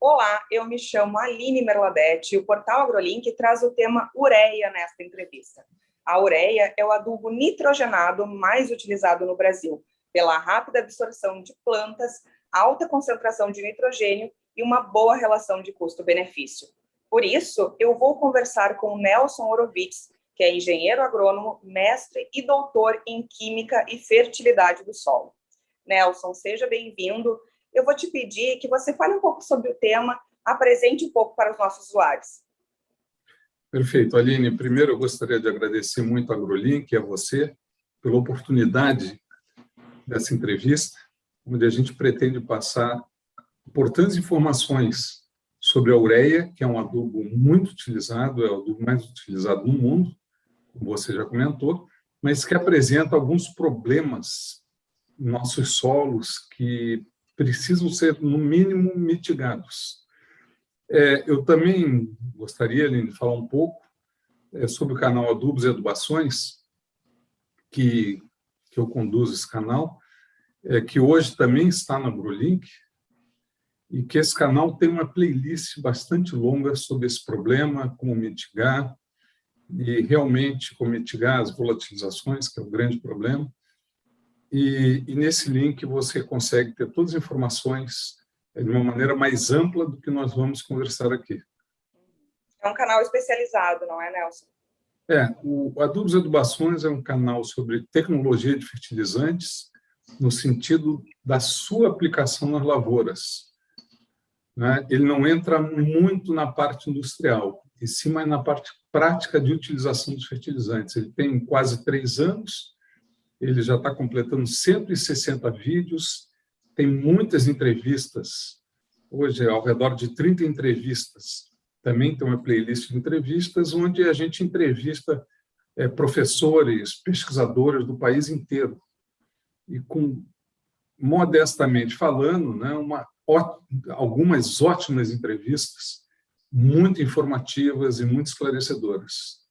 Olá, eu me chamo Aline Merladete e o portal AgroLink traz o tema ureia nesta entrevista. A ureia é o adubo nitrogenado mais utilizado no Brasil, pela rápida absorção de plantas, alta concentração de nitrogênio e uma boa relação de custo-benefício. Por isso, eu vou conversar com Nelson Orovitz, que é engenheiro agrônomo, mestre e doutor em Química e Fertilidade do Solo. Nelson, seja bem-vindo. Eu vou te pedir que você fale um pouco sobre o tema, apresente um pouco para os nossos usuários. Perfeito. Aline, primeiro eu gostaria de agradecer muito a AgroLink e a você pela oportunidade dessa entrevista, onde a gente pretende passar importantes informações sobre a ureia, que é um adubo muito utilizado, é o adubo mais utilizado no mundo, como você já comentou, mas que apresenta alguns problemas em nossos solos que precisam ser, no mínimo, mitigados. É, eu também gostaria de falar um pouco é, sobre o canal Adubos e Adubações, que, que eu conduzo esse canal, é, que hoje também está na Brulink, e que esse canal tem uma playlist bastante longa sobre esse problema, como mitigar, e realmente como mitigar as volatilizações, que é o grande problema. E, e nesse link você consegue ter todas as informações de uma maneira mais ampla do que nós vamos conversar aqui. É um canal especializado, não é, Nelson? É, o Adubos e Adubações é um canal sobre tecnologia de fertilizantes, no sentido da sua aplicação nas lavouras. Né? Ele não entra muito na parte industrial, e sim mais na parte prática de utilização dos fertilizantes. Ele tem quase três anos, ele já está completando 160 vídeos, tem muitas entrevistas, hoje é ao redor de 30 entrevistas. Também tem uma playlist de entrevistas onde a gente entrevista é, professores, pesquisadores do país inteiro. E com, modestamente falando, né, uma, algumas ótimas entrevistas, muito informativas e muito esclarecedoras.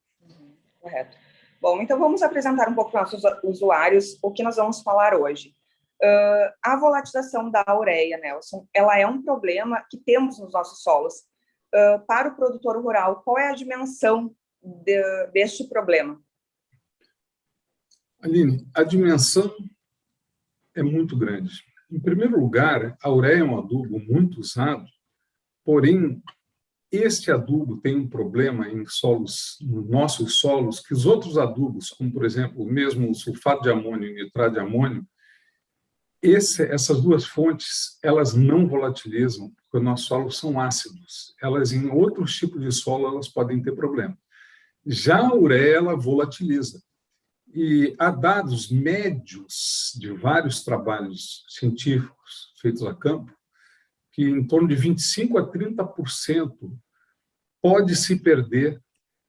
Correto. Bom, então vamos apresentar um pouco para os nossos usuários o que nós vamos falar hoje. Uh, a volatilização da ureia, Nelson, ela é um problema que temos nos nossos solos. Uh, para o produtor rural, qual é a dimensão de, deste problema? Aline, a dimensão é muito grande. Em primeiro lugar, a ureia é um adubo muito usado, porém, este adubo tem um problema em solos, nos nossos solos, que os outros adubos, como, por exemplo, mesmo o sulfato de amônio e nitrato de amônio, esse, essas duas fontes, elas não volatilizam, porque os nossos solos são ácidos. Elas, em outros tipos de solo, elas podem ter problema. Já a ureia, ela volatiliza. E há dados médios de vários trabalhos científicos feitos a campo, que em torno de 25% a 30% pode se perder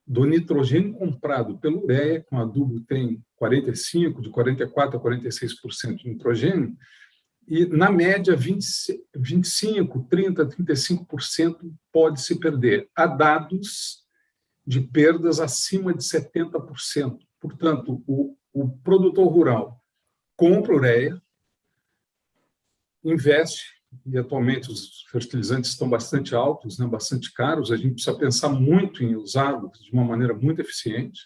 do nitrogênio comprado pelo ureia, com adubo tem 45%, de 44% a 46% de nitrogênio, e, na média, 20, 25%, 30%, 35% pode se perder. Há dados de perdas acima de 70%. Portanto, o, o produtor rural compra ureia, investe, e atualmente os fertilizantes estão bastante altos, né, bastante caros, a gente precisa pensar muito em usá-los de uma maneira muito eficiente,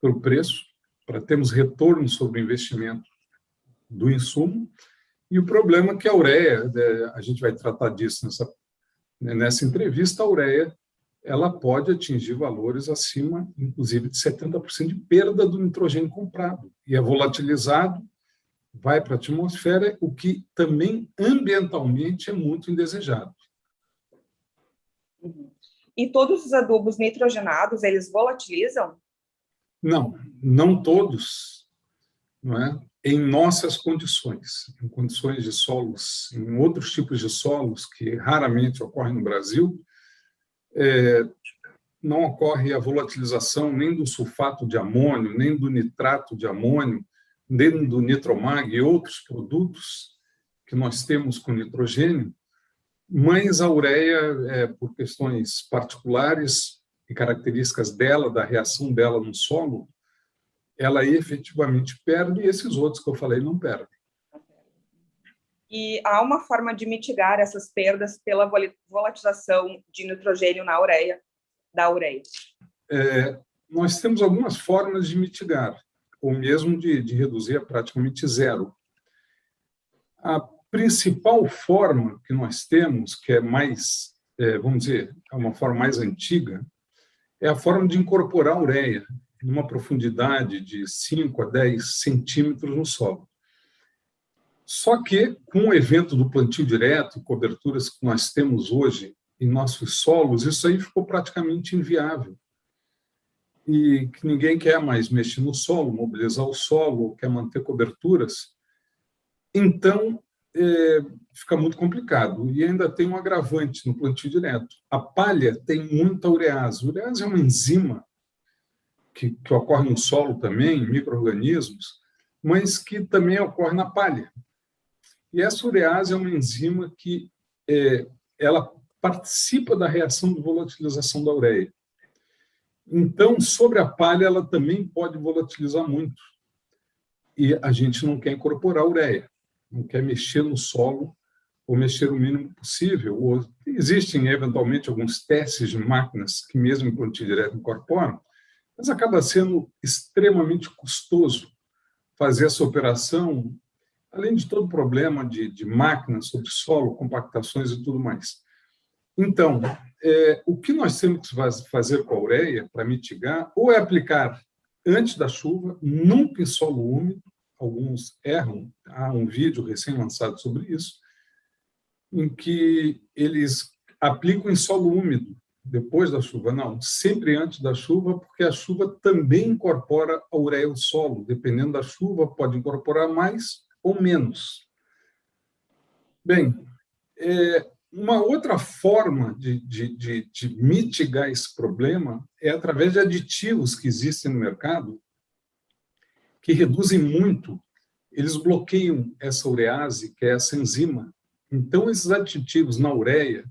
pelo preço, para termos retorno sobre o investimento do insumo, e o problema é que a ureia, né, a gente vai tratar disso nessa, nessa entrevista, a ureia ela pode atingir valores acima, inclusive, de 70% de perda do nitrogênio comprado, e é volatilizado vai para a atmosfera, o que também ambientalmente é muito indesejado. E todos os adubos nitrogenados, eles volatilizam? Não, não todos, não é? em nossas condições, em condições de solos, em outros tipos de solos que raramente ocorrem no Brasil, é, não ocorre a volatilização nem do sulfato de amônio, nem do nitrato de amônio, dentro do Nitromag e outros produtos que nós temos com nitrogênio, mas a ureia, é, por questões particulares e características dela, da reação dela no solo, ela efetivamente perde e esses outros que eu falei não perdem. E há uma forma de mitigar essas perdas pela volatilização de nitrogênio na ureia, da ureia. É, nós temos algumas formas de mitigar, ou mesmo de, de reduzir a praticamente zero. A principal forma que nós temos, que é mais, é, vamos dizer, é uma forma mais antiga, é a forma de incorporar a ureia numa profundidade de 5 a 10 centímetros no solo. Só que, com o evento do plantio direto, coberturas que nós temos hoje em nossos solos, isso aí ficou praticamente inviável. E que ninguém quer mais mexer no solo, mobilizar o solo, quer manter coberturas. Então, é, fica muito complicado. E ainda tem um agravante no plantio direto. A palha tem muita urease. Urease é uma enzima que, que ocorre no solo também, micro-organismos, mas que também ocorre na palha. E essa urease é uma enzima que é, ela participa da reação de volatilização da ureia. Então, sobre a palha, ela também pode volatilizar muito. E a gente não quer incorporar ureia, não quer mexer no solo ou mexer o mínimo possível. Ou, existem, eventualmente, alguns testes de máquinas que, mesmo em plantio direto, incorporam, mas acaba sendo extremamente custoso fazer essa operação além de todo o problema de, de máquinas sobre solo, compactações e tudo mais. Então, é, o que nós temos que fazer com a ureia para mitigar, ou é aplicar antes da chuva, nunca em solo úmido, alguns erram, há um vídeo recém-lançado sobre isso, em que eles aplicam em solo úmido, depois da chuva, não, sempre antes da chuva, porque a chuva também incorpora a ureia ao solo, dependendo da chuva, pode incorporar mais ou menos. Bem, é, uma outra forma de, de, de, de mitigar esse problema é através de aditivos que existem no mercado que reduzem muito, eles bloqueiam essa urease, que é essa enzima. Então, esses aditivos na ureia,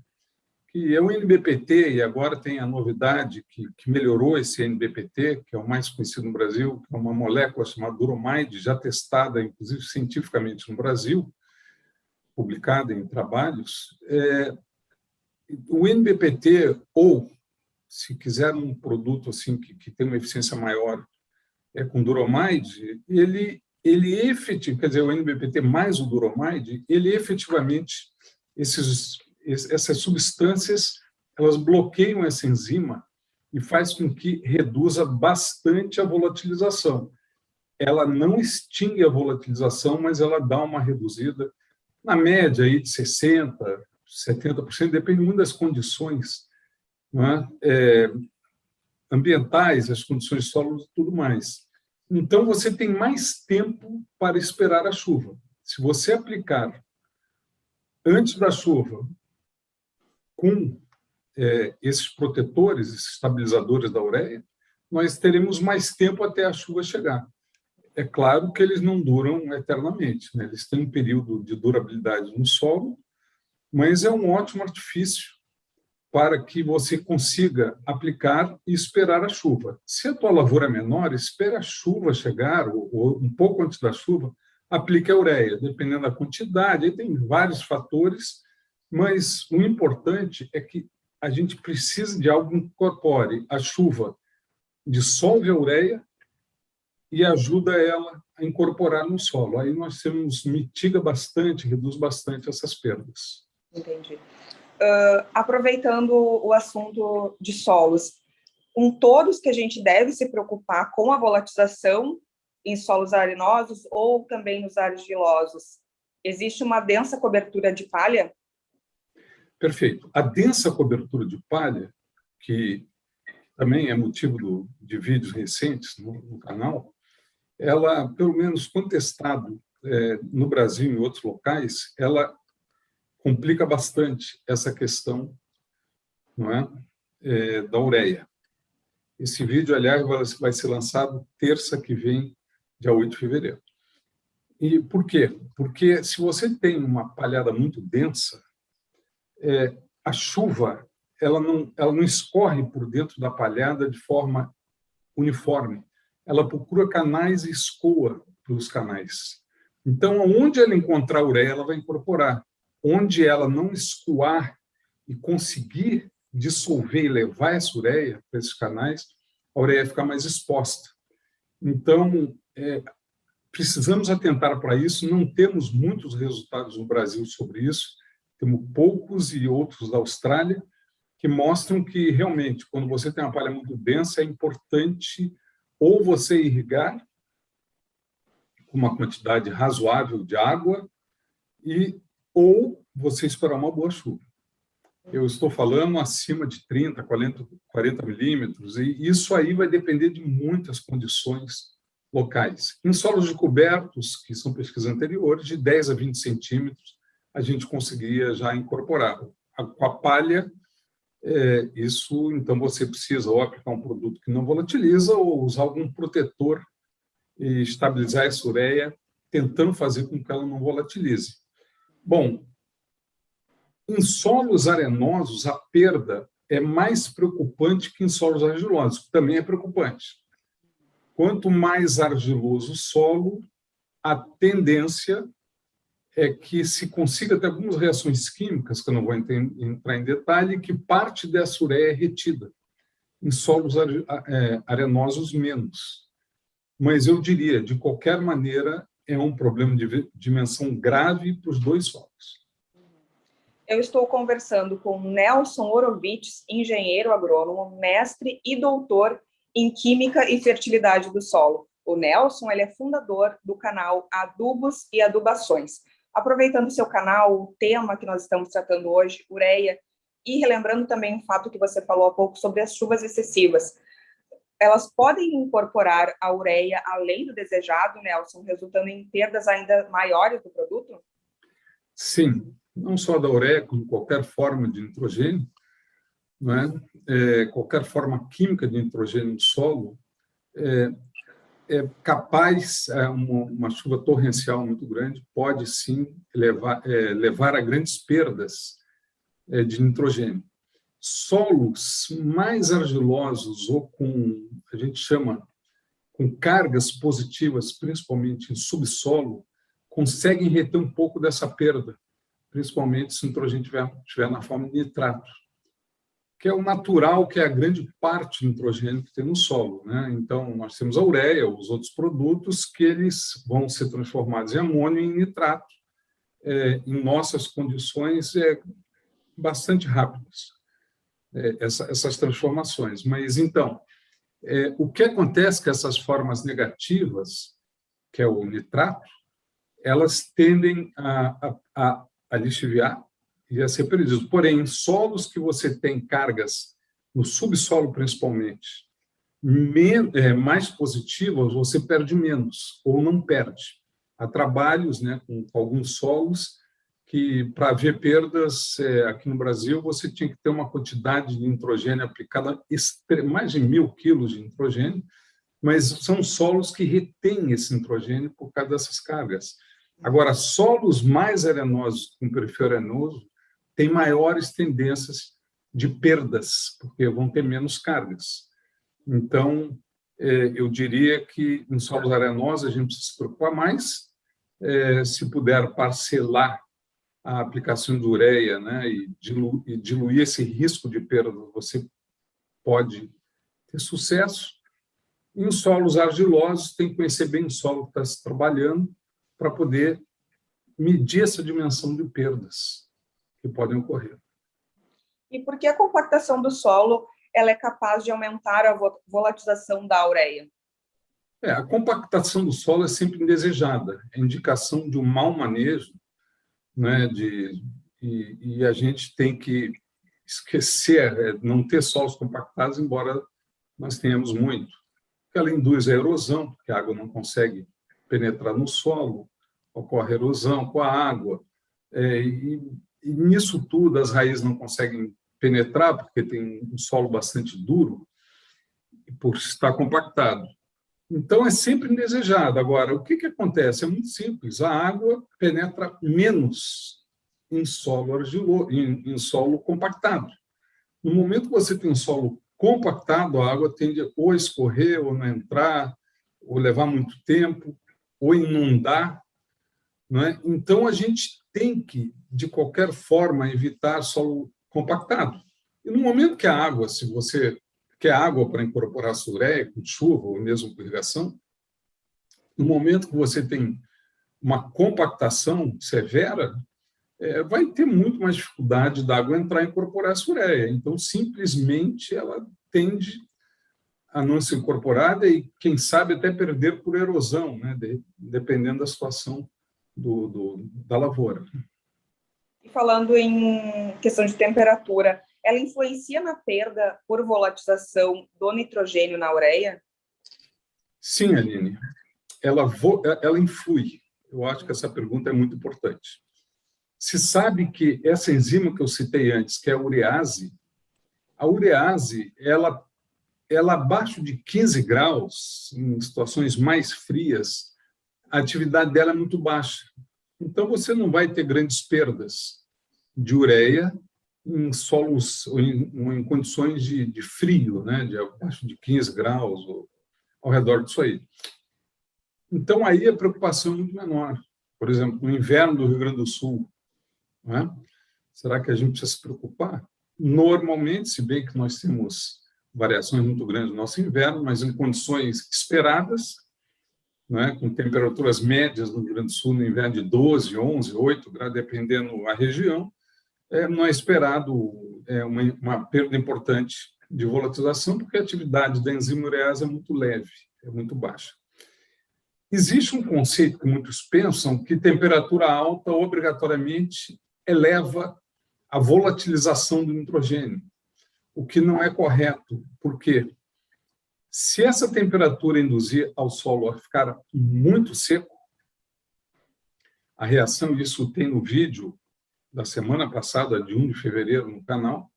que é o NBPT, e agora tem a novidade que, que, melhorou esse NBPT, que é o mais conhecido no Brasil, que é uma molécula chamada duromide, já testada, inclusive, cientificamente no Brasil, publicada em trabalhos. É, o NBPT, ou, se quiser um produto assim que, que tem uma eficiência maior, é com duromide, ele, ele efetivamente, quer dizer, o NBPT mais o duromide, ele efetivamente, esses essas substâncias elas bloqueiam essa enzima e faz com que reduza bastante a volatilização. Ela não extingue a volatilização, mas ela dá uma reduzida, na média aí de 60%, 70%, depende muito das condições é? É, ambientais, as condições de solo e tudo mais. Então, você tem mais tempo para esperar a chuva. Se você aplicar antes da chuva com é, esses protetores, esses estabilizadores da ureia, nós teremos mais tempo até a chuva chegar. É claro que eles não duram eternamente, né? eles têm um período de durabilidade no solo, mas é um ótimo artifício para que você consiga aplicar e esperar a chuva. Se a tua lavoura é menor, espere a chuva chegar, ou, ou um pouco antes da chuva, aplique a ureia, dependendo da quantidade, aí tem vários fatores mas o importante é que a gente precisa de algo que incorpore a chuva, dissolve a ureia e ajuda ela a incorporar no solo. Aí nós temos, mitiga bastante, reduz bastante essas perdas. Entendi. Uh, aproveitando o assunto de solos, um todos que a gente deve se preocupar com a volatilização em solos arenosos ou também nos argilosos. Existe uma densa cobertura de palha Perfeito. A densa cobertura de palha, que também é motivo do, de vídeos recentes no, no, canal, ela, pelo menos contestado é, no Brasil e em outros locais, ela complica bastante essa questão não é, é da ureia. Esse vídeo, aliás, vai ser lançado terça que vem, dia 8 de fevereiro. E por quê? Porque se você tem uma palhada muito densa, é, a chuva ela não, ela não escorre por dentro da palhada de forma uniforme. Ela procura canais e escoa pelos canais. Então, onde ela encontrar ureia, ela vai incorporar. Onde ela não escoar e conseguir dissolver e levar essa ureia para esses canais, a ureia fica mais exposta. Então, é, precisamos atentar para isso, não temos muitos resultados no Brasil sobre isso, temos poucos e outros da Austrália, que mostram que, realmente, quando você tem uma palha muito densa, é importante ou você irrigar com uma quantidade razoável de água e ou você esperar uma boa chuva. Eu estou falando acima de 30, 40, 40 milímetros, e isso aí vai depender de muitas condições locais. Em solos de cobertos, que são pesquisas anteriores, de 10 a 20 centímetros, a gente conseguiria já incorporar. Com a palha, é, isso, então, você precisa ou aplicar um produto que não volatiliza ou usar algum protetor e estabilizar essa ureia, tentando fazer com que ela não volatilize. Bom, em solos arenosos, a perda é mais preocupante que em solos argilosos, também é preocupante. Quanto mais argiloso o solo, a tendência é que se consiga ter algumas reações químicas, que eu não vou entrar em detalhe, que parte dessa ureia é retida. Em solos é, arenosos, menos. Mas eu diria, de qualquer maneira, é um problema de dimensão grave para os dois solos eu estou conversando com Nelson Orovitz, engenheiro agrônomo, mestre e doutor em Química e Fertilidade do Solo. O Nelson ele é fundador do canal Adubos e Adubações. Aproveitando o seu canal, o tema que nós estamos tratando hoje, ureia, e relembrando também o fato que você falou há pouco sobre as chuvas excessivas. Elas podem incorporar a ureia além do desejado, Nelson, resultando em perdas ainda maiores do produto? Sim, não só da ureia, como qualquer forma de nitrogênio, é? É, qualquer forma química de nitrogênio no solo, é, é capaz, é, uma, uma, chuva torrencial muito grande pode sim levar, é, levar a grandes perdas é, de nitrogênio. Solos mais argilosos ou com, a gente chama, com cargas positivas, principalmente em subsolo, conseguem reter um pouco dessa perda principalmente se o nitrogênio estiver, na forma de nitrato, que é o natural, que é a grande parte do nitrogênio que tem no solo. Né? Então, nós temos a ureia, os outros produtos, que eles vão ser transformados em amônio e em nitrato, é, em nossas condições é, bastante rápidas, é, essa, essas transformações. Mas, então, é, o que acontece com essas formas negativas, que é o nitrato, elas tendem a, a, a a lixiviar e a ser perdido. Porém, em solos que você tem cargas, no subsolo principalmente, é, mais positivas, você perde menos, ou não perde. Há trabalhos né, com, alguns solos que, para ver perdas é, aqui no Brasil, você tinha que ter uma quantidade de nitrogênio aplicada, mais de mil quilos de nitrogênio, mas são solos que retêm esse nitrogênio por causa dessas cargas. Agora, solos mais arenosos com perfil arenoso têm maiores tendências de perdas, porque vão ter menos cargas. Então, é, eu diria que em solos arenosos a gente precisa se preocupar mais, é, se puder parcelar a aplicação de ureia né, e, diluir esse risco de perda, você pode ter sucesso. Em solos argilosos, tem que conhecer bem o solo que está se trabalhando, para poder medir essa dimensão de perdas que podem ocorrer. E por que a compactação do solo ela é capaz de aumentar a volatilização da ureia? É, a compactação do solo é sempre indesejada, é indicação de um mau manejo, né, de, e, e a gente tem que esquecer, é, não ter solos compactados, embora nós tenhamos muito. Ela induz a erosão, porque a água não consegue penetrar no solo, ocorre erosão com a água, é, e, e, nisso tudo as raízes não conseguem penetrar, porque tem um solo bastante duro, por estar compactado. Então, é sempre indesejado. Agora, o que, que acontece? É muito simples, a água penetra menos em solo, argilo, em, em solo compactado. No momento que você tem um solo compactado, a água tende ou a escorrer, ou não entrar, ou levar muito tempo ou inundar, é? Então, a gente tem que, de qualquer forma, evitar solo compactado. E no momento que a água, se você quer água para incorporar com chuva ou mesmo irrigação, no momento que você tem uma compactação severa, é, vai ter muito mais dificuldade da água entrar e incorporar a ureia. Então, simplesmente, ela tende a não ser incorporada e, quem sabe, até perder por erosão, né? De, dependendo da situação do, do, da lavoura. E falando em questão de temperatura, ela influencia na perda por volatilização do nitrogênio na ureia? Sim, Aline. Ela, ela influi. Eu acho que essa pergunta é muito importante. Se sabe que essa enzima que eu citei antes, que é a urease, a urease, ela, ela abaixo de 15 graus, em situações mais frias, a atividade dela é muito baixa. Então, você não vai ter grandes perdas de ureia em solos, em, em condições de, de, frio, né, de abaixo de 15 graus, ou ao redor disso aí. Então, aí a preocupação é muito menor. Por exemplo, no inverno do Rio Grande do Sul, né, será que a gente precisa se preocupar? Normalmente, se bem que nós temos variações muito grandes no nosso inverno, mas em condições esperadas, né, com temperaturas médias no Rio Grande do Sul no inverno de 12, 11, 8 graus, dependendo da região, é, não é esperado é, uma, uma, perda importante de volatilização, porque a atividade da enzima urease é muito leve, é muito baixa. Existe um conceito que muitos pensam que temperatura alta obrigatoriamente eleva a volatilização do nitrogênio, o que não é correto, porque se essa temperatura induzir ao solo a ficar muito seco, a reação, isso tem no vídeo da semana passada, de 1 de fevereiro, no canal,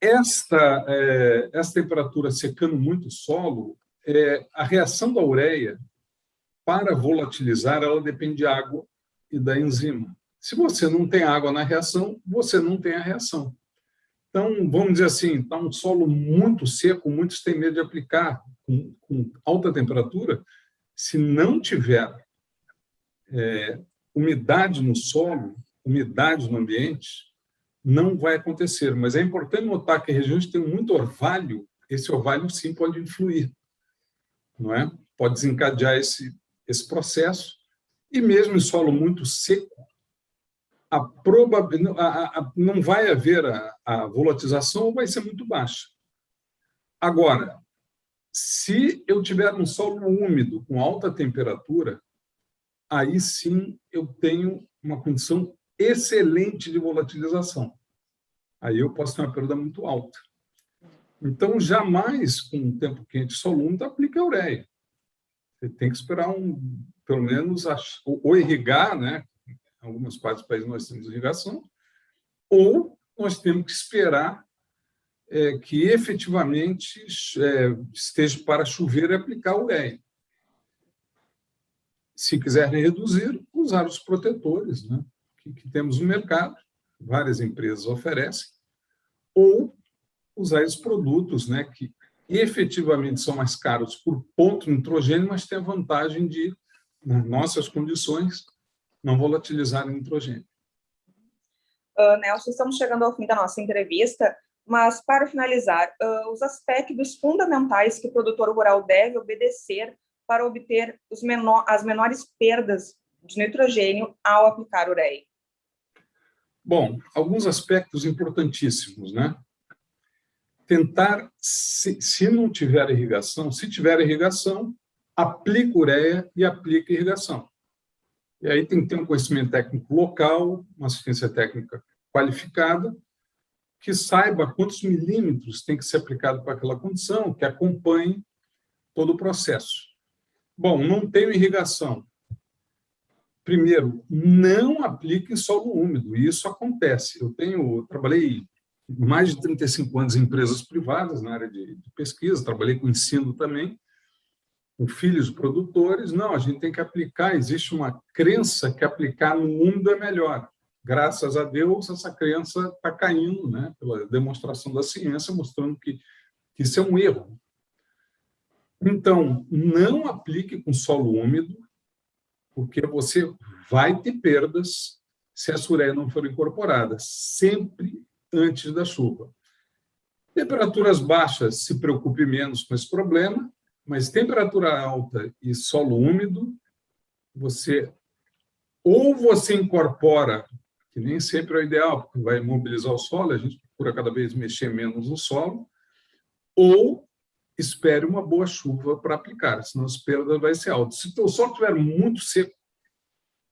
esta, é, esta temperatura secando muito o solo, é, a reação da ureia, para volatilizar, ela depende de água e da enzima. Se você não tem água na reação, você não tem a reação. Então, vamos dizer assim, está um solo muito seco, muitos têm medo de aplicar com, com alta temperatura. Se não tiver é, umidade no solo, umidade no ambiente, não vai acontecer. Mas é importante notar que regiões que têm muito orvalho, esse orvalho sim pode influir, não é? Pode desencadear esse, esse processo. E mesmo em solo muito seco, a probabilidade, não vai haver a, a volatilização vai ser muito baixa. Agora, se eu tiver um solo úmido com alta temperatura, aí sim eu tenho uma condição excelente de volatilização. Aí eu posso ter uma perda muito alta. Então, jamais, com um tempo quente solo úmido, aplique a ureia. Você tem que esperar, um, pelo menos, ou irrigar, né? Algumas partes do país nós temos irrigação, ou nós temos que esperar é, que efetivamente é, esteja para chover e aplicar o ureia. Se quiserem reduzir, usar os protetores né, que, que temos no mercado, várias empresas oferecem, ou usar esses produtos né, que efetivamente são mais caros por ponto nitrogênio, mas têm a vantagem de, nas nossas condições, não volatilizar o nitrogênio. Uh, Nelson, estamos chegando ao fim da nossa entrevista, mas para finalizar, uh, os aspectos fundamentais que o produtor rural deve obedecer para obter menor, as menores perdas de nitrogênio ao aplicar ureia? Bom, alguns aspectos importantíssimos, né? Tentar, se, se não tiver irrigação, se tiver irrigação, aplique ureia e aplique irrigação. E aí tem que ter um conhecimento técnico local, uma assistência técnica qualificada, que saiba quantos milímetros tem que ser aplicado para aquela condição, que acompanhe todo o processo. Bom, não tenho irrigação. Primeiro, não aplique em solo úmido. Isso acontece. Eu tenho, eu trabalhei mais de 35 anos em empresas privadas na área de, de pesquisa, trabalhei com ensino também, com filhos produtores, não, a gente tem que aplicar, existe uma crença que aplicar no mundo é melhor. Graças a Deus, essa crença está caindo, né, pela demonstração da ciência, mostrando que, que isso é um erro. Então, não aplique com solo úmido, porque você vai ter perdas se a ureia não for incorporada, sempre antes da chuva. Temperaturas baixas, se preocupe menos com esse problema, mas temperatura alta e solo úmido, você ou você incorpora, que nem sempre é o ideal, porque vai mobilizar o solo, a gente procura cada vez mexer menos no solo, ou espere uma boa chuva para aplicar, senão as perdas vai ser altas. Se o solo estiver muito seco,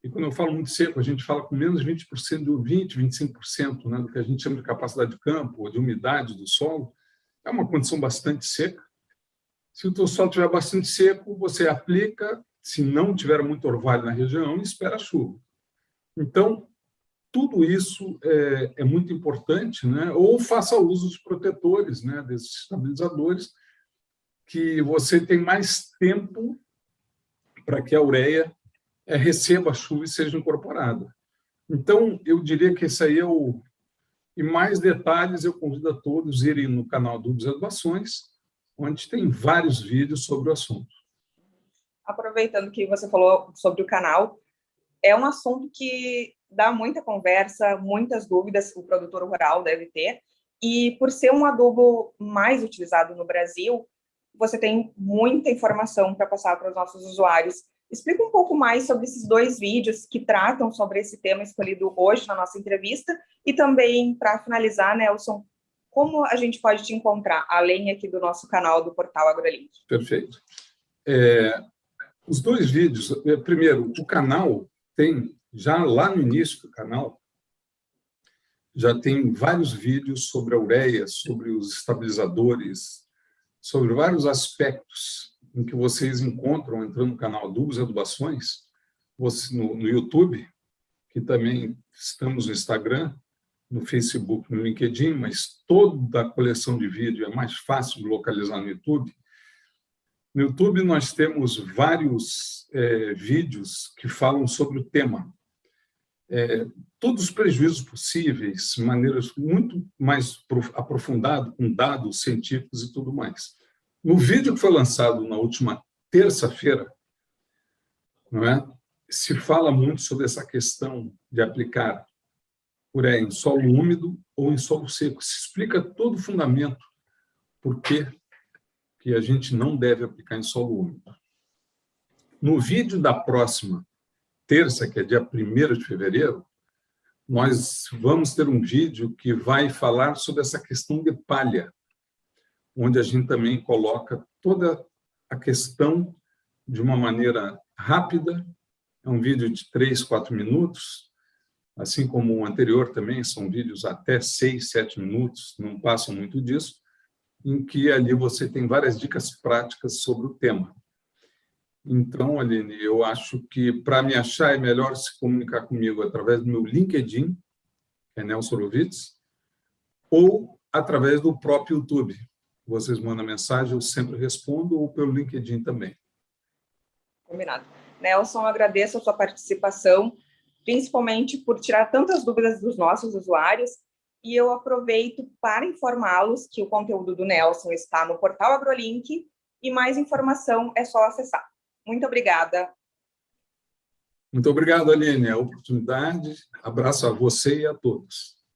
e quando eu falo muito seco, a gente fala com menos de 20%, de 20%, 25% né, do que a gente chama de capacidade de campo, ou de umidade do solo, é uma condição bastante seca. Se o teu solo estiver bastante seco, você aplica, se não tiver muito orvalho na região, espera chuva. Então, tudo isso é, é, muito importante, né? ou faça uso dos protetores, né? desses estabilizadores, que você tem mais tempo para que a ureia é, receba a chuva e seja incorporada. Então, eu diria que esse aí é o... E mais detalhes, eu convido a todos a irem no canal do Observações, onde tem vários vídeos sobre o assunto. Aproveitando que você falou sobre o canal, é um assunto que dá muita conversa, muitas dúvidas o produtor rural deve ter, e por ser um adubo mais utilizado no Brasil, você tem muita informação para passar para os nossos usuários. Explica um pouco mais sobre esses dois vídeos que tratam sobre esse tema escolhido hoje na nossa entrevista e também, para finalizar, Nelson, como a gente pode te encontrar, além aqui do nosso canal do Portal AgroLink? Perfeito. É, os dois vídeos, é, primeiro, o canal tem, já lá no início do canal, já tem vários vídeos sobre a ureia, sobre os estabilizadores, sobre vários aspectos em que vocês encontram entrando no canal Adubos e Adubações, no, no YouTube, que também estamos no Instagram, no Facebook, no LinkedIn, mas toda a coleção de vídeo é mais fácil de localizar no YouTube. No YouTube nós temos vários é, vídeos que falam sobre o tema. É, todos os prejuízos possíveis, maneiras muito mais aprofundado, com dados científicos e tudo mais. No vídeo que foi lançado na última terça-feira, não é? se fala muito sobre essa questão de aplicar ureia em solo úmido ou em solo seco. Se explica todo o fundamento por que a gente não deve aplicar em solo úmido. No vídeo da próxima terça, que é dia 1 de fevereiro, nós vamos ter um vídeo que vai falar sobre essa questão de palha, onde a gente também coloca toda a questão de uma maneira rápida, é um vídeo de três, quatro minutos, assim como o anterior também, são vídeos até seis, sete minutos, não passam muito disso, em que ali você tem várias dicas práticas sobre o tema. Então, Aline, eu acho que para me achar é melhor se comunicar comigo através do meu LinkedIn, que é Nelson Lovitz, ou através do próprio YouTube. Vocês mandam mensagem, eu sempre respondo, ou pelo LinkedIn também. Combinado. Nelson, agradeço a sua participação, principalmente por tirar tantas dúvidas dos nossos usuários, e eu aproveito para informá-los que o conteúdo do Nelson está no portal AgroLink, e mais informação é só acessar. Muito obrigada. Muito obrigado, Aline, a oportunidade. Abraço a você e a todos.